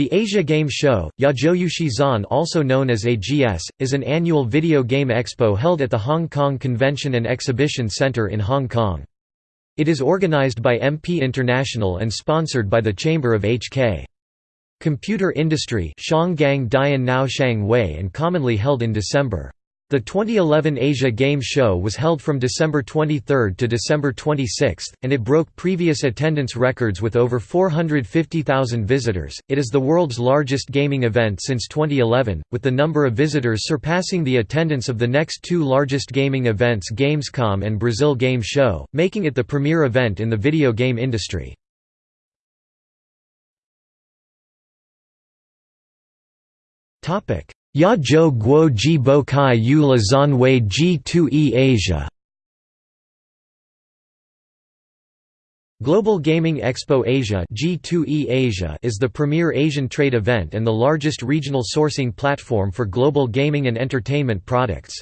The Asia Game Show, Yajoyushi Zan also known as AGS, is an annual video game expo held at the Hong Kong Convention and Exhibition Centre in Hong Kong. It is organized by MP International and sponsored by the Chamber of HK. Computer Industry and commonly held in December. The 2011 Asia Game Show was held from December 23 to December 26, and it broke previous attendance records with over 450,000 visitors. It is the world's largest gaming event since 2011, with the number of visitors surpassing the attendance of the next two largest gaming events Gamescom and Brazil Game Show, making it the premier event in the video game industry. Topic Ya Zhou Guo Ji Bo Kai Yu La Zan Wei G2E Asia Global Gaming Expo Asia G2E Asia is the premier Asian trade event and the largest regional sourcing platform for global gaming and entertainment products.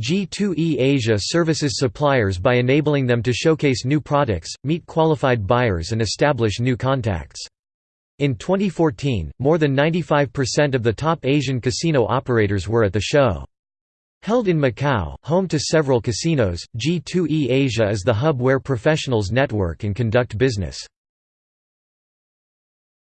G2E Asia services suppliers by enabling them to showcase new products, meet qualified buyers and establish new contacts. In 2014, more than 95% of the top Asian casino operators were at the show. Held in Macau, home to several casinos, G2E Asia is the hub where professionals network and conduct business.